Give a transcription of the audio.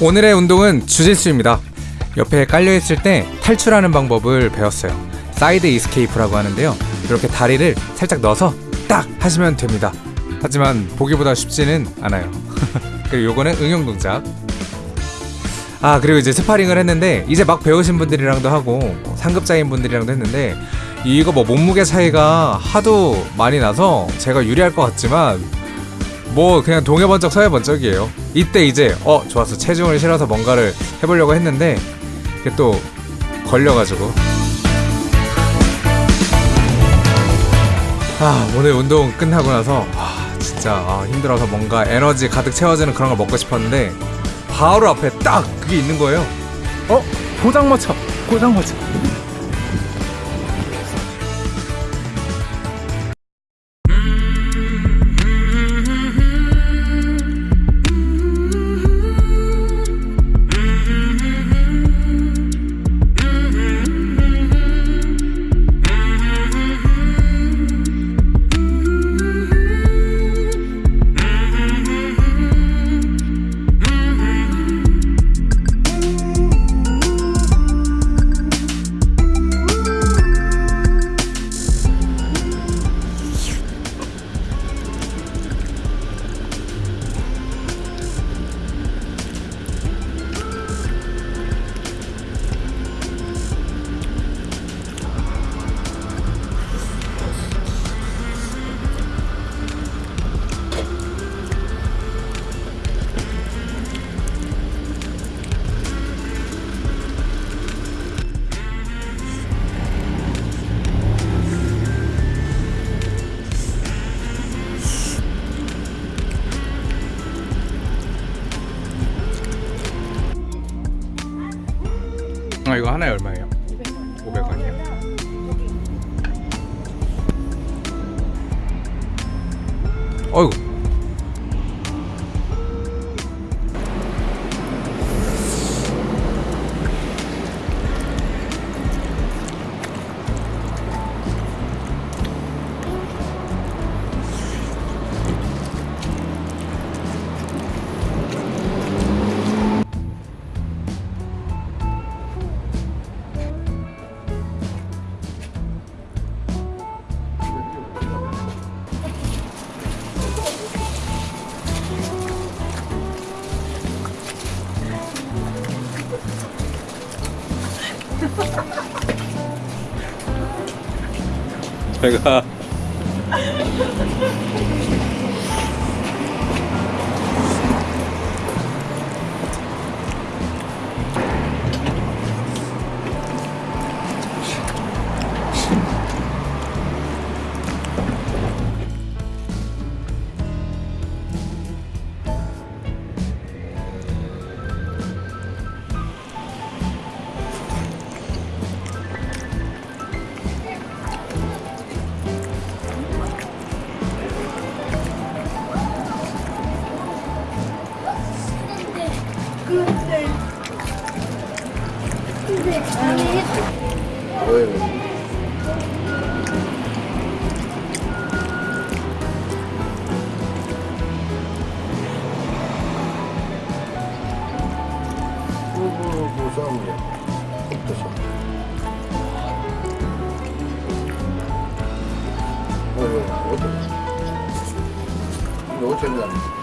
오늘의 운동은 주짓수입니다. 옆에 깔려있을 때 탈출하는 방법을 배웠어요. side escape라고 하는데요. 이렇게 다리를 살짝 넣어서 딱 하시면 됩니다. 하지만 보기보다 쉽지는 않아요. 그리고 요거는 응용 동작. 아 그리고 이제 스파링을 했는데 이제 막 배우신 분들이랑도 하고 상급자인 분들이랑도 했는데 이거 뭐 몸무게 차이가 하도 많이 나서 제가 유리할 것 같지만 뭐 그냥 동해 번쩍 서해 번쩍이에요. 이때 이제 어 좋았어. 체중을 실어서 뭔가를 해보려고 했는데 이게 또 걸려가지고. 아 오늘 운동 끝나고 나서 아 진짜 아, 힘들어서 뭔가 에너지 가득 채워지는 그런 걸 먹고 싶었는데 바로 앞에 딱 그게 있는 거예요. 어? 포장마차. 포장마차 이거 하나에 얼마예요? 500원이요? 어이구 제가 부부부 싸움이야. 어떠셔? 어, 어, 어떠? 이거 어쩌냐?